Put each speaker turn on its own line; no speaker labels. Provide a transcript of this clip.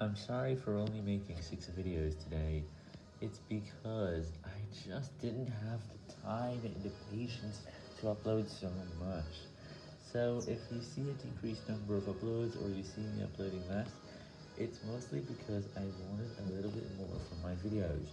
I'm sorry for only making 6 videos today. It's because I just didn't have the time and the patience to upload so much. So if you see a decreased number of uploads or you see me uploading less, it's mostly because I wanted a little bit more from my videos.